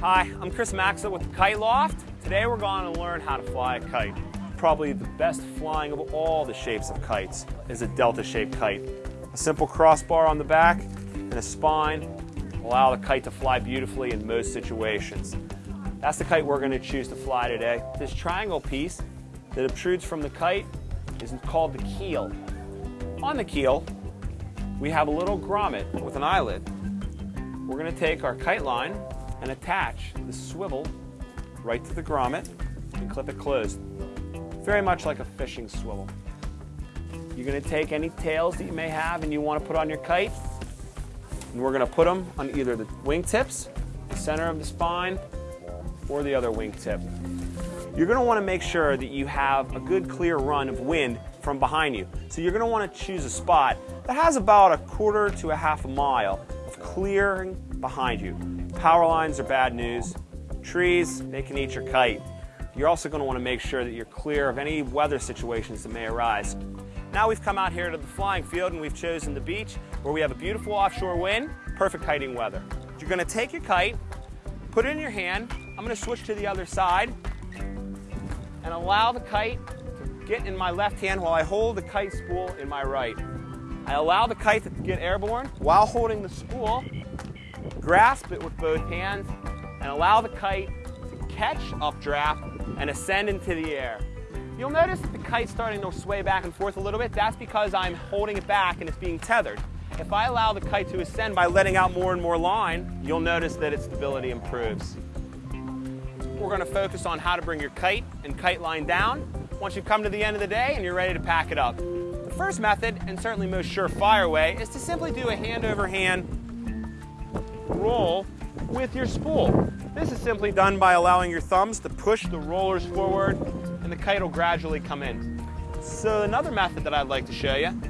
Hi, I'm Chris Maxa with Kite Loft. Today we're going to learn how to fly a kite. Probably the best flying of all the shapes of kites is a delta-shaped kite. A simple crossbar on the back and a spine allow the kite to fly beautifully in most situations. That's the kite we're going to choose to fly today. This triangle piece that obtrudes from the kite is called the keel. On the keel, we have a little grommet with an eyelid. We're going to take our kite line and attach the swivel right to the grommet and clip it closed. Very much like a fishing swivel. You're going to take any tails that you may have and you want to put on your kite, and we're going to put them on either the wingtips, the center of the spine, or the other wingtip. You're going to want to make sure that you have a good clear run of wind from behind you. So you're going to want to choose a spot that has about a quarter to a half a mile clearing behind you. Power lines are bad news. Trees, they can eat your kite. You're also going to want to make sure that you're clear of any weather situations that may arise. Now we've come out here to the flying field and we've chosen the beach where we have a beautiful offshore wind, perfect kiting weather. You're going to take your kite, put it in your hand. I'm going to switch to the other side and allow the kite to get in my left hand while I hold the kite spool in my right. I allow the kite to get airborne while holding the spool grasp it with both hands, and allow the kite to catch updraft and ascend into the air. You'll notice that the kite's starting to sway back and forth a little bit. That's because I'm holding it back and it's being tethered. If I allow the kite to ascend by letting out more and more line, you'll notice that its stability improves. We're going to focus on how to bring your kite and kite line down once you've come to the end of the day and you're ready to pack it up. First method, and certainly most surefire way, is to simply do a hand over hand roll with your spool. This is simply done by allowing your thumbs to push the rollers forward and the kite will gradually come in. So another method that I'd like to show you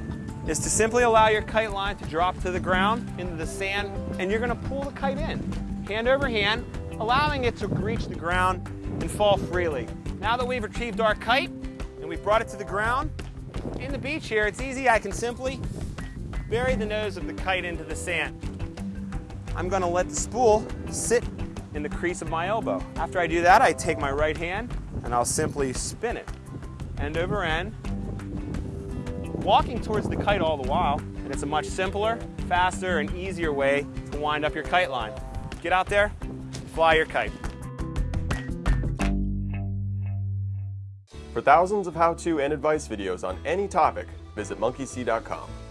is to simply allow your kite line to drop to the ground into the sand and you're going to pull the kite in, hand over hand, allowing it to reach the ground and fall freely. Now that we've retrieved our kite and we've brought it to the ground, in the beach here, it's easy. I can simply bury the nose of the kite into the sand. I'm gonna let the spool sit in the crease of my elbow. After I do that, I take my right hand and I'll simply spin it end over end, walking towards the kite all the while, and it's a much simpler, faster, and easier way to wind up your kite line. Get out there, fly your kite. For thousands of how-to and advice videos on any topic, visit monkeysee.com.